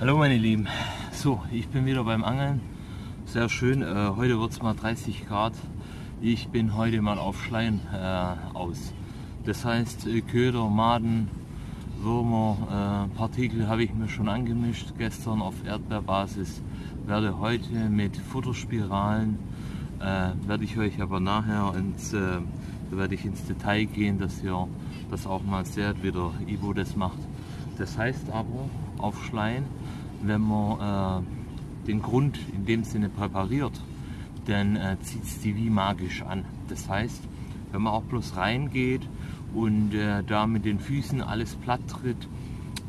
Hallo meine Lieben, so ich bin wieder beim Angeln, sehr schön, äh, heute wird es mal 30 Grad, ich bin heute mal auf Schleien äh, aus. Das heißt äh, Köder, Maden, Würmer, äh, Partikel habe ich mir schon angemischt, gestern auf Erdbeerbasis, werde heute mit Futterspiralen, äh, werde ich euch aber nachher ins, äh, da werde ich ins Detail gehen, dass ihr das auch mal seht, wie der Ivo das macht. Das heißt aber auf Schleien, wenn man äh, den Grund in dem Sinne präpariert, dann äh, zieht es die wie magisch an. Das heißt, wenn man auch bloß reingeht und äh, da mit den Füßen alles platt tritt,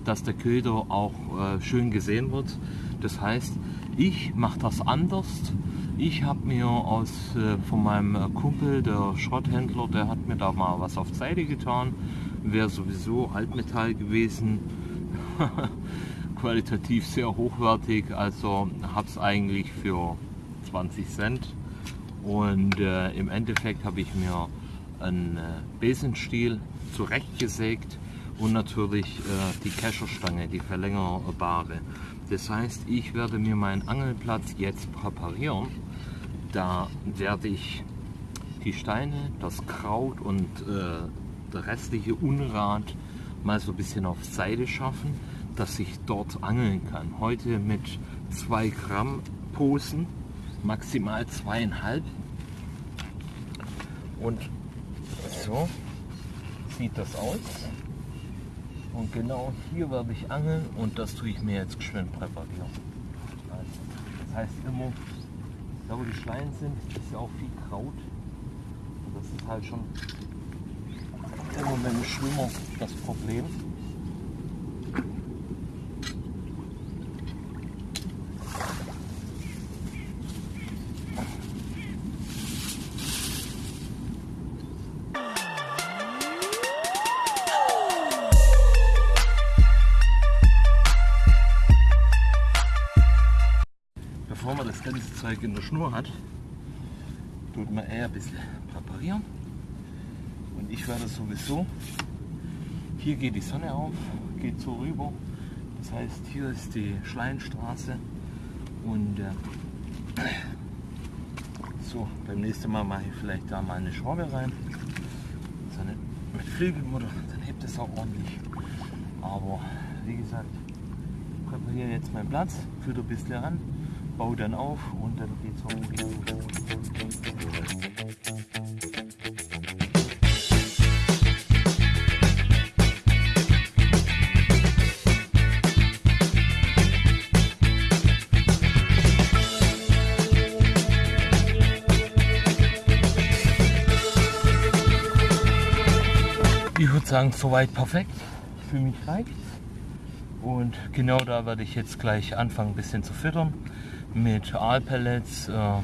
dass der Köder auch äh, schön gesehen wird. Das heißt, ich mache das anders. Ich habe mir aus, äh, von meinem äh, Kumpel, der Schrotthändler, der hat mir da mal was auf Seite getan. Wäre sowieso Altmetall gewesen. qualitativ sehr hochwertig, also habe es eigentlich für 20 Cent und äh, im Endeffekt habe ich mir einen äh, Besenstiel zurechtgesägt und natürlich äh, die Kescherstange, die verlängerbare. Das heißt, ich werde mir meinen Angelplatz jetzt präparieren. Da werde ich die Steine, das Kraut und äh, der restliche Unrat mal so ein bisschen auf Seite schaffen dass ich dort angeln kann. Heute mit 2 Gramm Posen, maximal zweieinhalb. Und so sieht das aus. Und genau hier werde ich angeln und das tue ich mir jetzt geschwind präparieren. Also, das heißt immer, da wo die Schleien sind, ist ja auch viel Kraut. Und das ist halt schon immer beim Schwimmer das Problem. Schnur hat, tut man eher ein bisschen präparieren. Und ich werde sowieso, hier geht die Sonne auf, geht so rüber. Das heißt, hier ist die Schleinstraße und äh, so, beim nächsten Mal mache ich vielleicht da mal eine Schraube rein. So eine, mit Flügelmutter, dann hebt es auch ordentlich. Aber wie gesagt, präpariere jetzt meinen Platz, führe ein bisschen ran baue dann auf und dann geht's hoch. Ich würde sagen, soweit perfekt. Für mich reicht Und genau da werde ich jetzt gleich anfangen, ein bisschen zu füttern mit Aalpellets, äh,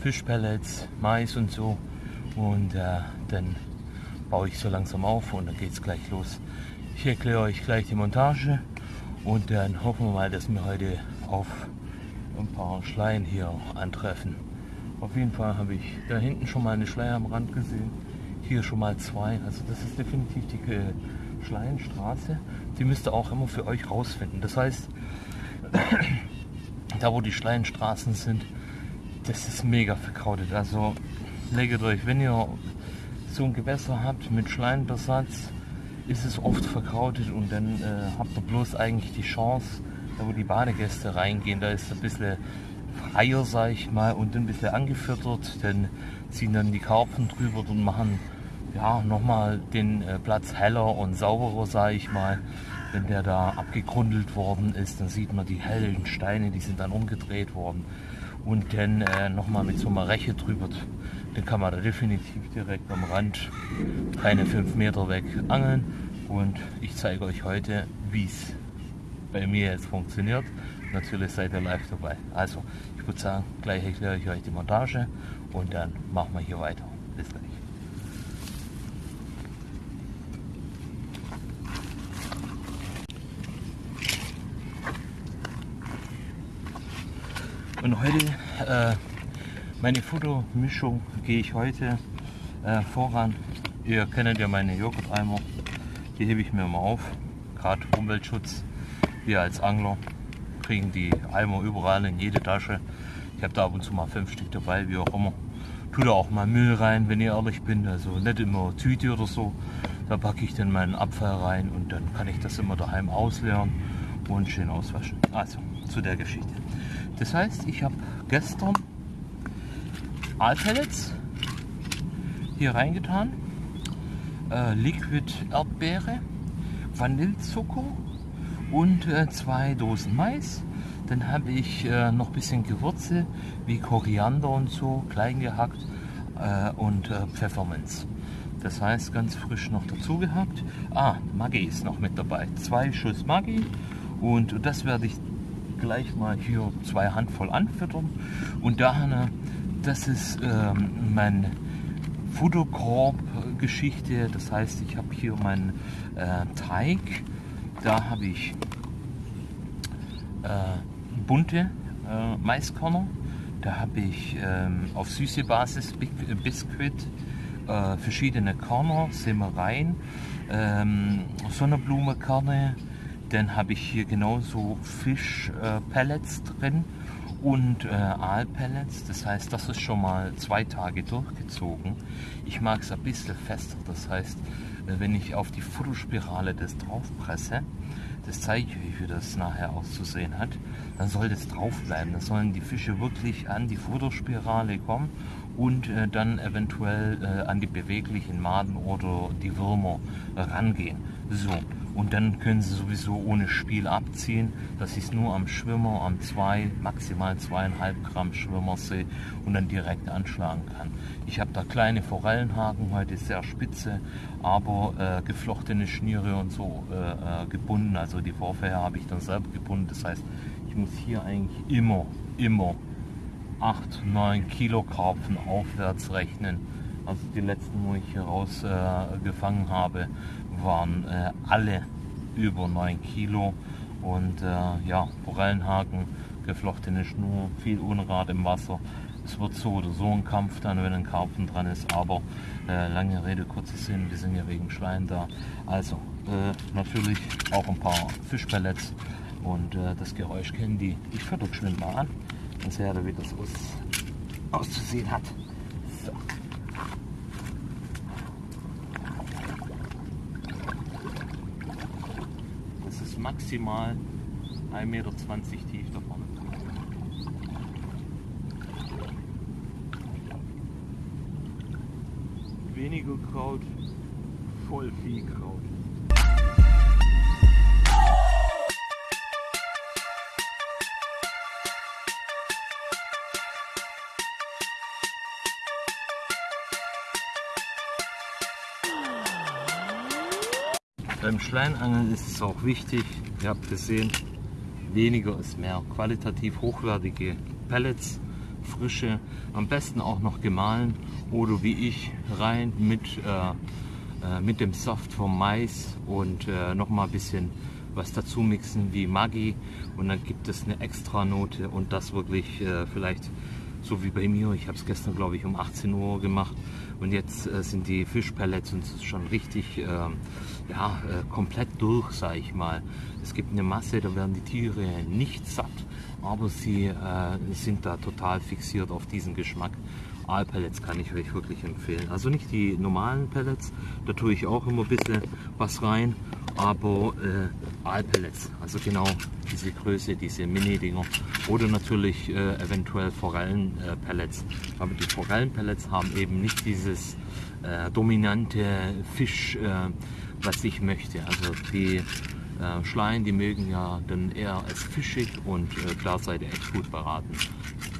Fischpellets, Mais und so. Und äh, dann baue ich so langsam auf und dann geht es gleich los. Ich erkläre euch gleich die Montage und dann hoffen wir mal, dass wir heute auf ein paar Schleien hier antreffen. Auf jeden Fall habe ich da hinten schon mal eine Schleie am Rand gesehen, hier schon mal zwei. Also das ist definitiv die Schleienstraße. Die müsst ihr auch immer für euch rausfinden. Das heißt, da wo die Schleienstraßen sind, das ist mega verkrautet. Also legt euch, wenn ihr so ein Gewässer habt mit Schleienbesatz, ist es oft verkrautet und dann äh, habt ihr bloß eigentlich die Chance, da wo die Badegäste reingehen, da ist ein bisschen freier, sag ich mal, und ein bisschen angefüttert, dann ziehen dann die Karpfen drüber und machen ja nochmal den äh, Platz heller und sauberer, sag ich mal wenn der da abgegrundelt worden ist, dann sieht man die hellen Steine, die sind dann umgedreht worden. Und dann äh, nochmal mit so einer Reche drüber, dann kann man da definitiv direkt am Rand keine fünf Meter weg angeln. Und ich zeige euch heute, wie es bei mir jetzt funktioniert. Natürlich seid ihr live dabei. Also, ich würde sagen, gleich erkläre ich euch die Montage und dann machen wir hier weiter. Bis gleich. Und heute, äh, meine Fotomischung gehe ich heute äh, voran. Ihr kennt ja meine Joghurteimer. Die hebe ich mir mal auf. Gerade Umweltschutz, wir als Angler. kriegen die Eimer überall in jede Tasche. Ich habe da ab und zu mal fünf Stück dabei, wie auch immer. Tue da auch mal Müll rein, wenn ich ehrlich bin. Also nicht immer Tüte oder so. Da packe ich dann meinen Abfall rein und dann kann ich das immer daheim ausleeren und schön auswaschen. Also zu der Geschichte. Das heißt, ich habe gestern Aalpellets hier reingetan, äh, Liquid Erdbeere, Vanillezucker und äh, zwei Dosen Mais. Dann habe ich äh, noch ein bisschen Gewürze wie Koriander und so, klein gehackt äh, und äh, Pfefferminz. Das heißt, ganz frisch noch dazu gehabt. Ah, Maggi ist noch mit dabei. Zwei Schuss Maggi und das werde ich gleich mal hier zwei Handvoll anfüttern. Und daher, das ist ähm, mein Futterkorb-Geschichte. Das heißt, ich habe hier meinen äh, Teig. Da habe ich äh, bunte äh, Maiskörner. Da habe ich ähm, auf süße Basis äh, Biskuit, äh, verschiedene Körner, Semmereien, ähm, Sonnenblumenkerne. Dann habe ich hier genauso Fischpellets äh, drin und äh, Aalpellets. Das heißt, das ist schon mal zwei Tage durchgezogen. Ich mag es ein bisschen fester. Das heißt, äh, wenn ich auf die Futterspirale das drauf presse, das zeige ich euch, wie das nachher auszusehen hat, dann soll das drauf bleiben. Dann sollen die Fische wirklich an die Futterspirale kommen und äh, dann eventuell äh, an die beweglichen Maden oder die Würmer rangehen. So, und dann können sie sowieso ohne Spiel abziehen, dass ich es nur am Schwimmer, am 2, maximal 2,5 Gramm Schwimmer sehe und dann direkt anschlagen kann. Ich habe da kleine Forellenhaken, heute sehr spitze, aber äh, geflochtene Schniere und so äh, äh gebunden, also die Vorfäher habe ich dann selber gebunden, das heißt, ich muss hier eigentlich immer, immer 8, 9 Kilo Karpfen aufwärts rechnen. Also die letzten, wo ich hier rausgefangen äh, habe, waren äh, alle über 9 Kilo und äh, ja, Forellenhaken, geflochtene Schnur, viel Unrat im Wasser. Es wird so oder so ein Kampf dann, wenn ein Karpfen dran ist, aber äh, lange Rede, kurzer Sinn, wir sind ja wegen Schwein da. Also äh, natürlich auch ein paar Fischpellets und äh, das Geräusch kennen die. Ich fütter geschwind mal an, dann seht ihr, wie das aus, auszusehen hat. So. Maximal 1,20 Meter tief da vorne. Weniger Kraut, voll viel Kraut. Beim Schleinangeln ist es auch wichtig, ihr habt gesehen, weniger ist mehr. Qualitativ hochwertige Pellets, frische, am besten auch noch gemahlen oder wie ich rein mit, äh, äh, mit dem Saft vom Mais und äh, noch mal ein bisschen was dazu mixen wie Maggi und dann gibt es eine extra Note und das wirklich äh, vielleicht so wie bei mir. Ich habe es gestern glaube ich um 18 Uhr gemacht und jetzt äh, sind die Fischpellets und es ist schon richtig äh, ja, äh, komplett durch, sage ich mal. Es gibt eine Masse, da werden die Tiere nicht satt, aber sie äh, sind da total fixiert auf diesen Geschmack. Aalpellets kann ich euch wirklich empfehlen. Also nicht die normalen Pellets, da tue ich auch immer ein bisschen was rein, aber äh, Aalpellets, also genau diese Größe, diese Mini-Dinger oder natürlich äh, eventuell Forellenpellets. Äh, aber die Forellenpellets haben eben nicht dieses äh, dominante Fisch, äh, was ich möchte. Also die äh, Schleien, die mögen ja dann eher als fischig und äh, klar seid ihr echt gut beraten.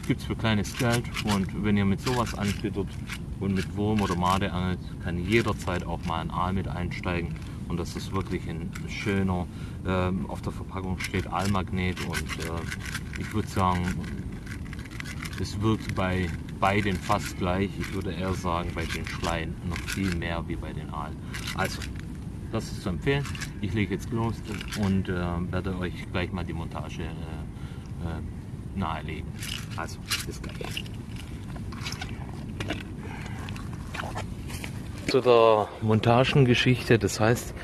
Gibt es für kleines Geld und wenn ihr mit sowas anfüttert und mit Wurm oder Made angelt, kann jederzeit auch mal ein Aal mit einsteigen und das ist wirklich ein schöner, ähm, auf der Verpackung steht Aalmagnet und äh, ich würde sagen, es wirkt bei beiden fast gleich. Ich würde eher sagen, bei den Schleien noch viel mehr wie bei den Aalen. Also, das ist zu empfehlen. Ich lege jetzt los und äh, werde euch gleich mal die Montage äh, äh, nahelegen. Also, bis gleich. Zu der Montagengeschichte. Das heißt,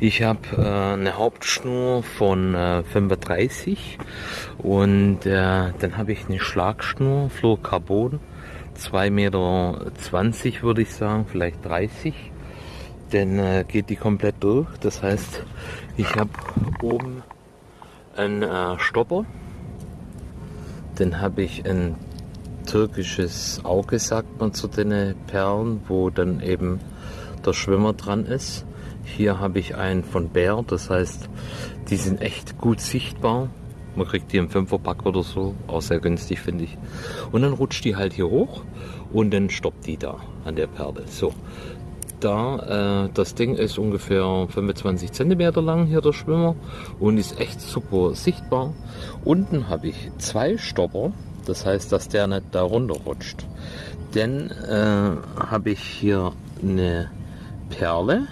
ich habe äh, eine Hauptschnur von äh, 35 und äh, dann habe ich eine Schlagschnur Fluorcarbon 2,20 Meter würde ich sagen, vielleicht 30. Dann äh, geht die komplett durch. Das heißt, ich habe oben einen äh, Stopper. Dann habe ich ein türkisches Auge, sagt man zu den Perlen, wo dann eben der Schwimmer dran ist. Hier habe ich einen von Bär, das heißt, die sind echt gut sichtbar. Man kriegt die im Fünferpack oder so, auch sehr günstig finde ich. Und dann rutscht die halt hier hoch und dann stoppt die da an der Perle. So, da, äh, das Ding ist ungefähr 25 cm lang hier der Schwimmer und ist echt super sichtbar. Unten habe ich zwei Stopper, das heißt, dass der nicht da runter rutscht. Dann äh, habe ich hier eine Perle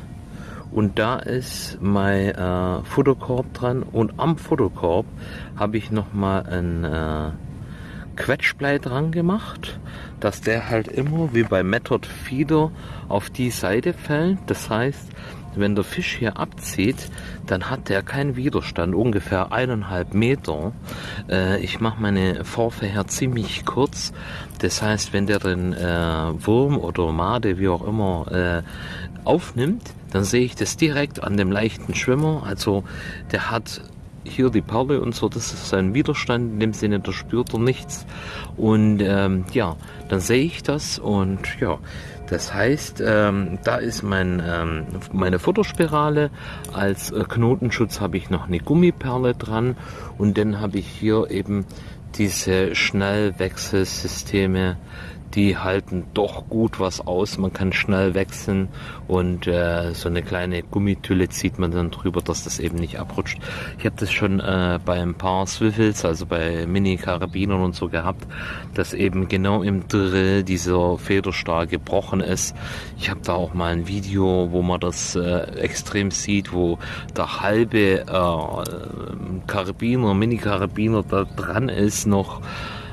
und da ist mein äh, Futterkorb dran und am Futterkorb habe ich nochmal ein äh, Quetschblei dran gemacht, dass der halt immer wie bei Method Feeder auf die Seite fällt. Das heißt, wenn der Fisch hier abzieht, dann hat der keinen Widerstand, ungefähr eineinhalb Meter. Äh, ich mache meine Vorfächer ziemlich kurz. Das heißt, wenn der den äh, Wurm oder Made, wie auch immer, äh, aufnimmt, dann sehe ich das direkt an dem leichten Schwimmer. Also der hat hier die Perle und so, das ist sein Widerstand, in dem Sinne, da spürt er nichts. Und ähm, ja, dann sehe ich das und ja, das heißt, ähm, da ist mein, ähm, meine Futterspirale. Als äh, Knotenschutz habe ich noch eine Gummiperle dran und dann habe ich hier eben diese Schnellwechselsysteme, die halten doch gut was aus. Man kann schnell wechseln und äh, so eine kleine Gummitülle zieht man dann drüber, dass das eben nicht abrutscht. Ich habe das schon äh, bei ein paar Swivels, also bei Mini-Karabinern und so gehabt, dass eben genau im Drill dieser Federstahl gebrochen ist. Ich habe da auch mal ein Video, wo man das äh, extrem sieht, wo der halbe äh, Karabiner, Mini-Karabiner da dran ist noch.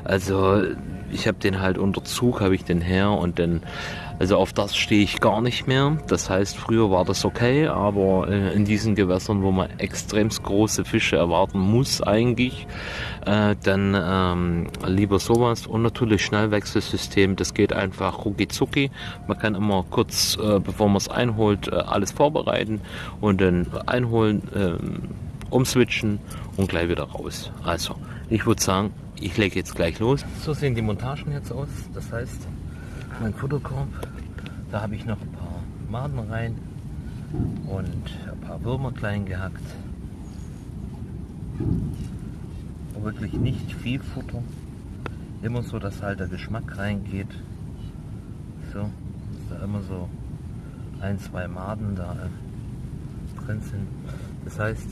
Also ich habe den halt unter Zug, habe ich den her und dann, also auf das stehe ich gar nicht mehr. Das heißt, früher war das okay, aber äh, in diesen Gewässern, wo man extremst große Fische erwarten muss eigentlich, äh, dann ähm, lieber sowas und natürlich Schnellwechselsystem, das geht einfach rucki zucki. Man kann immer kurz, äh, bevor man es einholt, äh, alles vorbereiten und dann einholen, ähm, umswitchen und gleich wieder raus. Also, ich würde sagen, ich lege jetzt gleich los. So sehen die Montagen jetzt aus. Das heißt, mein Futterkorb, da habe ich noch ein paar Maden rein und ein paar Würmer klein gehackt. Aber wirklich nicht viel Futter. Immer so, dass halt der Geschmack reingeht. So, dass da immer so ein, zwei Maden da äh, drin sind. Das heißt,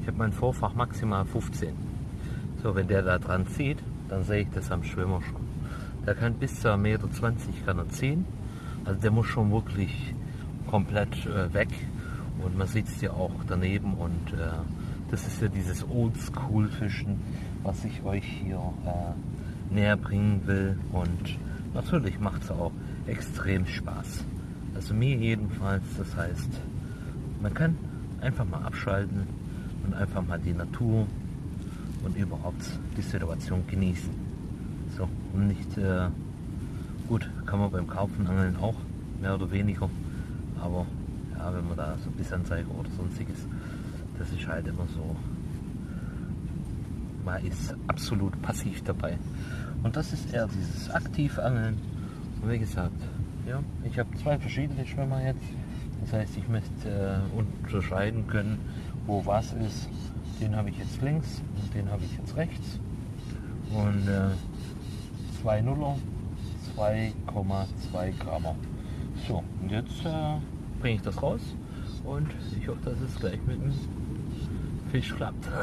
ich habe mein Vorfach maximal 15. So, wenn der da dran zieht, dann sehe ich das am Schwimmer schon. Der kann bis zu 1,20 Meter kann er ziehen. Also der muss schon wirklich komplett äh, weg. Und man sieht es ja auch daneben. Und äh, das ist ja dieses Oldschool-Fischen, was ich euch hier äh, näher bringen will. Und natürlich macht es auch extrem Spaß. Also mir jedenfalls. Das heißt, man kann einfach mal abschalten und einfach mal die Natur und überhaupt die Situation genießen. So, und nicht, äh, gut, kann man beim Kaufen Angeln auch, mehr oder weniger, aber ja, wenn man da so Bissanzeiger oder sonstiges, das ist halt immer so, man ist absolut passiv dabei. Und das ist eher dieses aktiv Angeln. Und wie gesagt, ja, ich habe zwei verschiedene Schwimmer jetzt. Das heißt, ich möchte äh, unterscheiden können, wo was ist. Den habe ich jetzt links und den habe ich jetzt rechts. Und äh, 2 Nuller, 2,2 Gramm. So, und jetzt äh, bringe ich das raus und ich hoffe, dass es gleich mit dem Fisch klappt.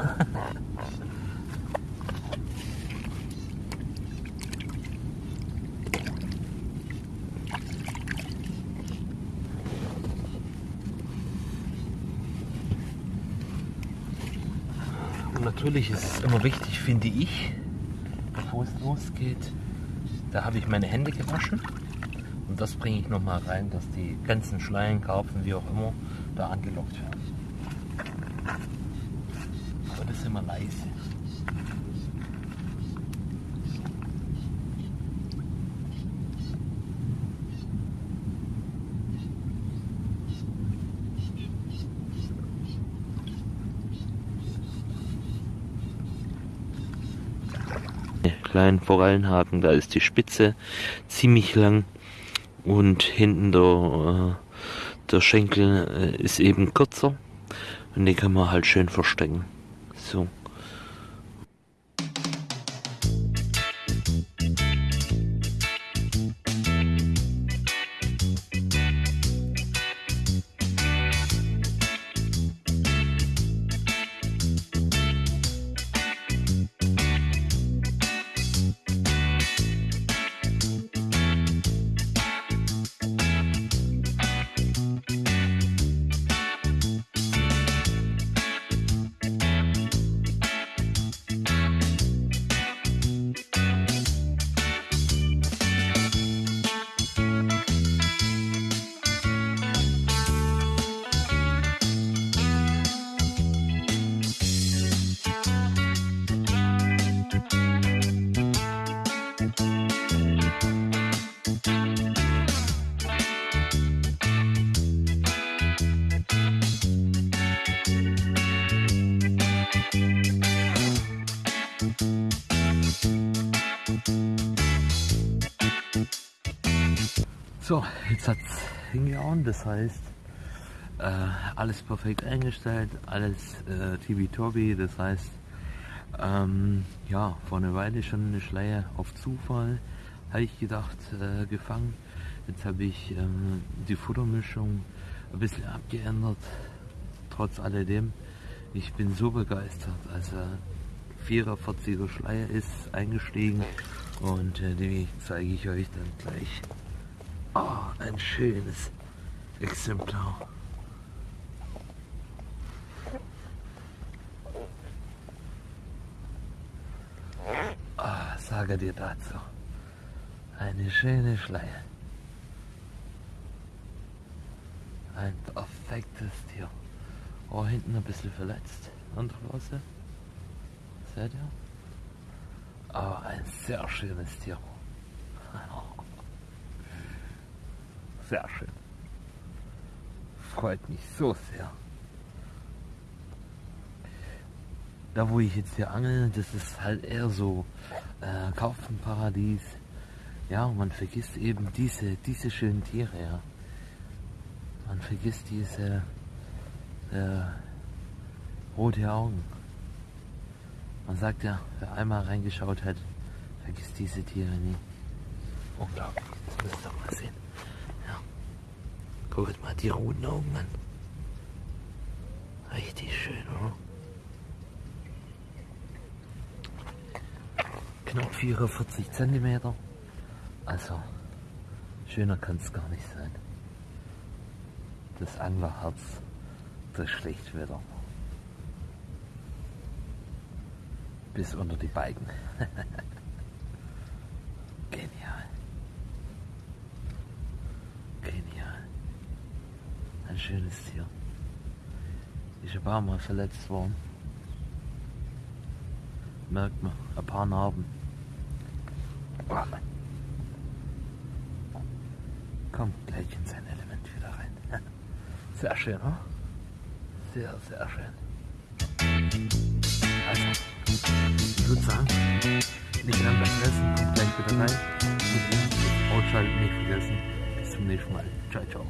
natürlich ist es immer wichtig, finde ich, bevor es losgeht, da habe ich meine Hände gewaschen. Und das bringe ich nochmal rein, dass die ganzen Schleien, Karpfen, wie auch immer, da angelockt werden. Aber das ist immer leise. Kleinen Forellenhaken, da ist die Spitze ziemlich lang und hinten der, äh, der Schenkel äh, ist eben kürzer und den kann man halt schön verstecken. So. So, jetzt hat es hingehauen, das heißt, äh, alles perfekt eingestellt, alles äh, tibi-tobi, das heißt, ähm, ja, vor einer Weile schon eine Schleie auf Zufall, habe ich gedacht, äh, gefangen. Jetzt habe ich ähm, die Futtermischung ein bisschen abgeändert, trotz alledem. Ich bin so begeistert, also 44er Schleier ist eingestiegen und äh, die zeige ich euch dann gleich. Oh, ein schönes Exemplar. Oh, sage dir dazu. Eine schöne Schleier. Ein perfektes Tier. Oh, hinten ein bisschen verletzt an der Flosse. Seht ihr? Aber ein sehr schönes Tier. Sehr schön. Freut mich so sehr. Da wo ich jetzt hier angel, das ist halt eher so äh, Kaufenparadies. Ja, man vergisst eben diese, diese schönen Tiere, ja. Man vergisst diese äh, rote Augen. Man sagt ja, wer einmal reingeschaut hat, vergisst diese Tiere nie. Unglaublich, das müsst ihr mal sehen. Guckt mal die roten Augen an. Richtig schön, oder? Knapp 44 cm. Also, schöner kann es gar nicht sein. Das Anglerherz, das Schlechtwetter. Bis unter die Balken. ein schönes Tier. Ist ein paar Mal verletzt worden. Merkt man, ein paar Narben. Kommt gleich in sein Element wieder rein. Sehr schön, oder? Sehr, sehr schön. Also, ich würde sagen, nicht lang beim Essen, kommt gleich wieder rein. Und ausschalten nicht vergessen. Bis zum nächsten Mal. Ciao, ciao.